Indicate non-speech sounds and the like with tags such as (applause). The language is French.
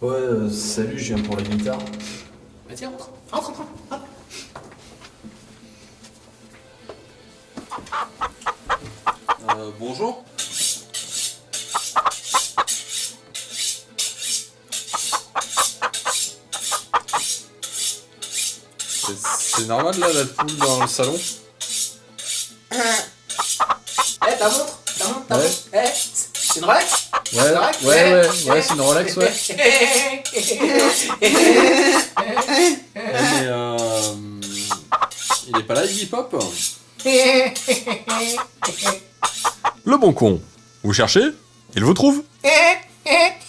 Ouais, euh, salut, je viens pour la guitare. Vas-y, rentre, rentre, rentre, rentre. Euh, bonjour. C'est- normal là la poule dans le salon Eh, ta montre Ta montre, ta montre. Eh, c'est une Ouais, ouais, ouais, ouais, c'est une Rolex, ouais. Mais euh... Il est pas là Iggy Pop Le bon con. Vous cherchez Il vous trouve. (laughs)